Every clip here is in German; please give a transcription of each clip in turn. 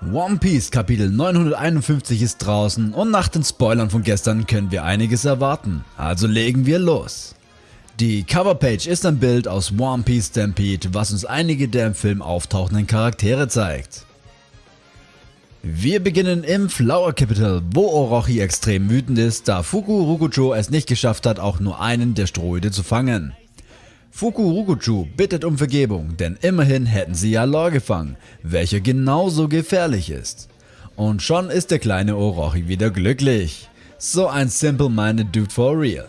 One Piece Kapitel 951 ist draußen und nach den Spoilern von gestern können wir einiges erwarten, also legen wir los. Die Coverpage ist ein Bild aus One Piece Stampede, was uns einige der im Film auftauchenden Charaktere zeigt. Wir beginnen im Flower Capital, wo Orochi extrem wütend ist, da Fuku Rukucho es nicht geschafft hat, auch nur einen der Strohhüte zu fangen. Fukurukuchu bittet um Vergebung, denn immerhin hätten sie ja Law gefangen, welcher genauso gefährlich ist. Und schon ist der kleine Orochi wieder glücklich. So ein simple-minded Dude for real.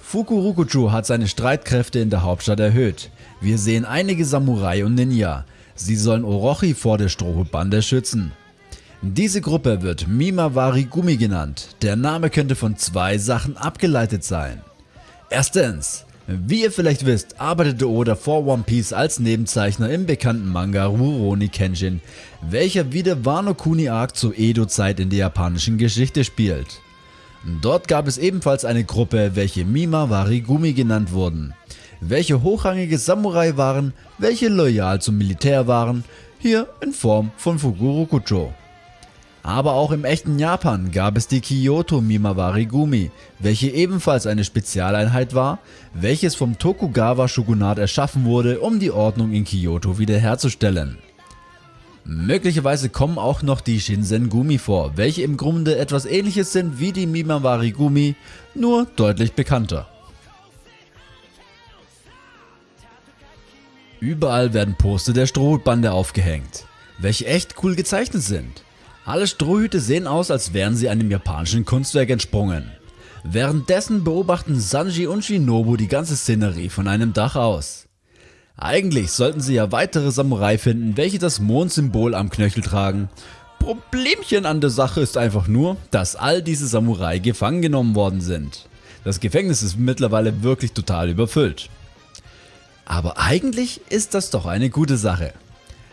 Fukurukuchu hat seine Streitkräfte in der Hauptstadt erhöht. Wir sehen einige Samurai und Ninja. Sie sollen Orochi vor der Strohhutbande schützen. Diese Gruppe wird Mimawari Gumi genannt. Der Name könnte von zwei Sachen abgeleitet sein. Erstens, wie ihr vielleicht wisst, arbeitete Oda vor One Piece als Nebenzeichner im bekannten Manga Rurouni Kenshin, welcher wie der Wano Kuni Arc zur Edo-Zeit in der japanischen Geschichte spielt. Dort gab es ebenfalls eine Gruppe, welche Mima Warigumi genannt wurden, welche hochrangige Samurai waren, welche loyal zum Militär waren, hier in Form von Fukurokucho. Aber auch im echten Japan gab es die Kyoto Mimawari Gumi, welche ebenfalls eine Spezialeinheit war, welches vom Tokugawa Shogunat erschaffen wurde, um die Ordnung in Kyoto wiederherzustellen. Möglicherweise kommen auch noch die Shinsen Gumi vor, welche im Grunde etwas ähnliches sind wie die Mimawari Gumi, nur deutlich bekannter. Überall werden Poster der Strohbande aufgehängt, welche echt cool gezeichnet sind. Alle Strohhüte sehen aus, als wären sie einem japanischen Kunstwerk entsprungen. Währenddessen beobachten Sanji und Shinobu die ganze Szenerie von einem Dach aus. Eigentlich sollten sie ja weitere Samurai finden, welche das Mondsymbol am Knöchel tragen. Problemchen an der Sache ist einfach nur, dass all diese Samurai gefangen genommen worden sind. Das Gefängnis ist mittlerweile wirklich total überfüllt. Aber eigentlich ist das doch eine gute Sache.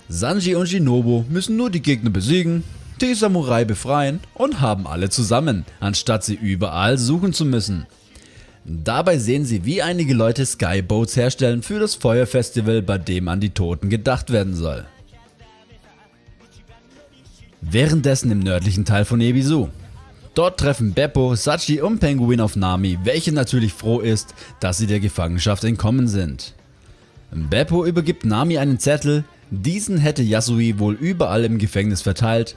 Sanji und Shinobu müssen nur die Gegner besiegen die Samurai befreien und haben alle zusammen, anstatt sie überall suchen zu müssen. Dabei sehen sie wie einige Leute Skyboats herstellen für das Feuerfestival bei dem an die Toten gedacht werden soll. Währenddessen im nördlichen Teil von Ebisu. Dort treffen Beppo, Sachi und Penguin auf Nami, welche natürlich froh ist, dass sie der Gefangenschaft entkommen sind. Beppo übergibt Nami einen Zettel, diesen hätte Yasui wohl überall im Gefängnis verteilt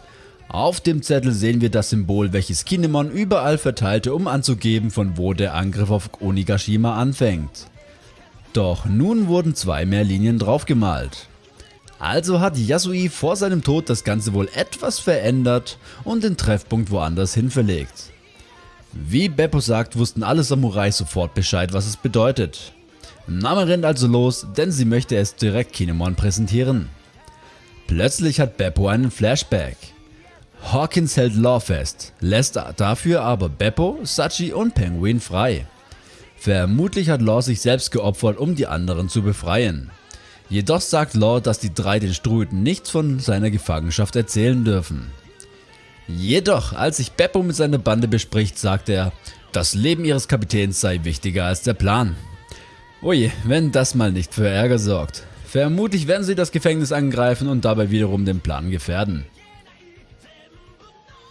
auf dem Zettel sehen wir das Symbol, welches Kinemon überall verteilte, um anzugeben, von wo der Angriff auf Onigashima anfängt. Doch nun wurden zwei mehr Linien draufgemalt. Also hat Yasui vor seinem Tod das Ganze wohl etwas verändert und den Treffpunkt woanders hin verlegt. Wie Beppo sagt, wussten alle Samurai sofort Bescheid, was es bedeutet. Name rennt also los, denn sie möchte es direkt Kinemon präsentieren. Plötzlich hat Beppo einen Flashback. Hawkins hält Law fest, lässt dafür aber Beppo, Sachi und Penguin frei. Vermutlich hat Law sich selbst geopfert, um die anderen zu befreien. Jedoch sagt Law, dass die drei den Struden nichts von seiner Gefangenschaft erzählen dürfen. Jedoch, als sich Beppo mit seiner Bande bespricht, sagt er, das Leben ihres Kapitäns sei wichtiger als der Plan. Oje, wenn das mal nicht für Ärger sorgt. Vermutlich werden sie das Gefängnis angreifen und dabei wiederum den Plan gefährden.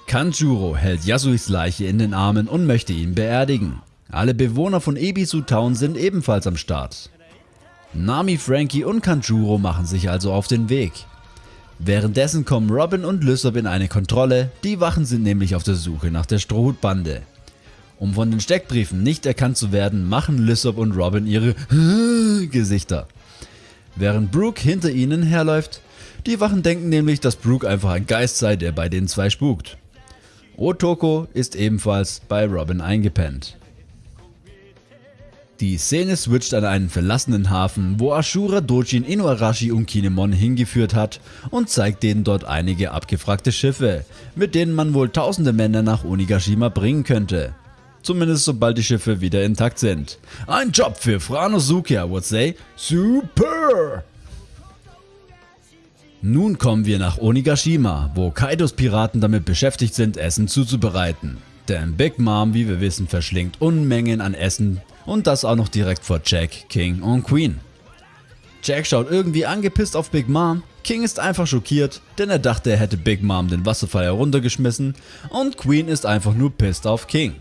Kanjuro hält Yasuis Leiche in den Armen und möchte ihn beerdigen. Alle Bewohner von Ebisu Town sind ebenfalls am Start. Nami, Frankie und Kanjuro machen sich also auf den Weg. Währenddessen kommen Robin und Lysop in eine Kontrolle, die Wachen sind nämlich auf der Suche nach der Strohhutbande. Um von den Steckbriefen nicht erkannt zu werden, machen Lysop und Robin ihre Gesichter. Während Brooke hinter ihnen herläuft, die Wachen denken nämlich, dass Brooke einfach ein Geist sei, der bei den zwei spukt. Otoko ist ebenfalls bei Robin eingepennt. Die Szene switcht an einen verlassenen Hafen, wo Ashura Dojin Inuarashi und Kinemon hingeführt hat und zeigt denen dort einige abgefragte Schiffe, mit denen man wohl tausende Männer nach Onigashima bringen könnte. Zumindest sobald die Schiffe wieder intakt sind. Ein Job für Franosuke, I would say. Super! Nun kommen wir nach Onigashima, wo Kaidos Piraten damit beschäftigt sind, Essen zuzubereiten. Denn Big Mom, wie wir wissen, verschlingt Unmengen an Essen und das auch noch direkt vor Jack, King und Queen. Jack schaut irgendwie angepisst auf Big Mom, King ist einfach schockiert, denn er dachte er hätte Big Mom den Wasserfall heruntergeschmissen und Queen ist einfach nur pissed auf King.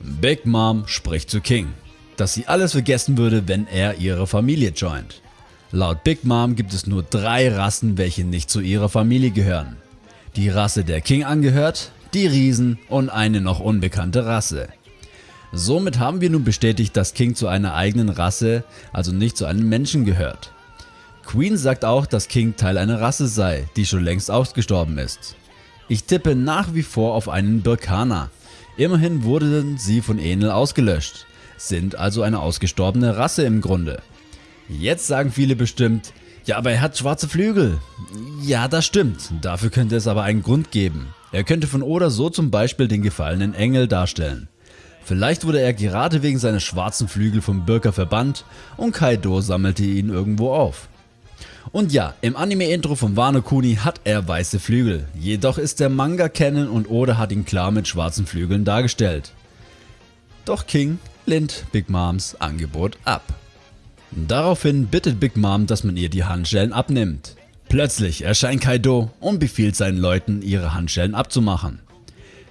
Big Mom spricht zu King, dass sie alles vergessen würde, wenn er ihre Familie joint. Laut Big Mom gibt es nur drei Rassen, welche nicht zu ihrer Familie gehören. Die Rasse der King angehört, die Riesen und eine noch unbekannte Rasse. Somit haben wir nun bestätigt, dass King zu einer eigenen Rasse, also nicht zu einem Menschen gehört. Queen sagt auch, dass King Teil einer Rasse sei, die schon längst ausgestorben ist. Ich tippe nach wie vor auf einen Birkaner. Immerhin wurden sie von Enel ausgelöscht, sind also eine ausgestorbene Rasse im Grunde. Jetzt sagen viele bestimmt, ja aber er hat schwarze Flügel. Ja das stimmt, dafür könnte es aber einen Grund geben. Er könnte von Oda so zum Beispiel den gefallenen Engel darstellen. Vielleicht wurde er gerade wegen seiner schwarzen Flügel vom Birker verbannt und Kaido sammelte ihn irgendwo auf. Und ja, im Anime-Intro von Wano Kuni hat er weiße Flügel, jedoch ist der Manga Canon und Oda hat ihn klar mit schwarzen Flügeln dargestellt. Doch King lehnt Big Moms Angebot ab. Daraufhin bittet Big Mom, dass man ihr die Handschellen abnimmt. Plötzlich erscheint Kaido und befiehlt seinen Leuten ihre Handschellen abzumachen.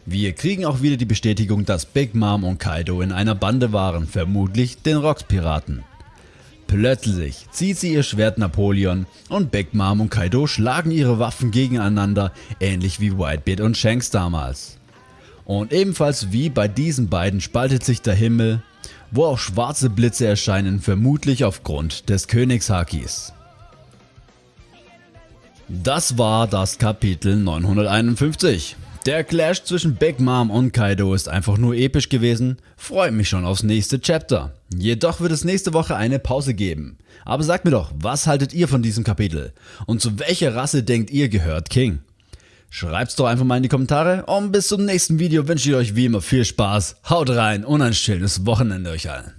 Wir kriegen auch wieder die Bestätigung, dass Big Mom und Kaido in einer Bande waren, vermutlich den Rocks Piraten. Plötzlich zieht sie ihr Schwert Napoleon und Big Mom und Kaido schlagen ihre Waffen gegeneinander, ähnlich wie Whitebeard und Shanks damals. Und ebenfalls wie bei diesen beiden spaltet sich der Himmel, wo auch schwarze Blitze erscheinen, vermutlich aufgrund des Königshakis. Das war das Kapitel 951. Der Clash zwischen Big Mom und Kaido ist einfach nur episch gewesen, freut mich schon aufs nächste Chapter. Jedoch wird es nächste Woche eine Pause geben. Aber sagt mir doch, was haltet ihr von diesem Kapitel? Und zu welcher Rasse denkt ihr gehört King? Schreibt's doch einfach mal in die Kommentare und bis zum nächsten Video wünsche ich euch wie immer viel Spaß, haut rein und ein schönes Wochenende euch allen.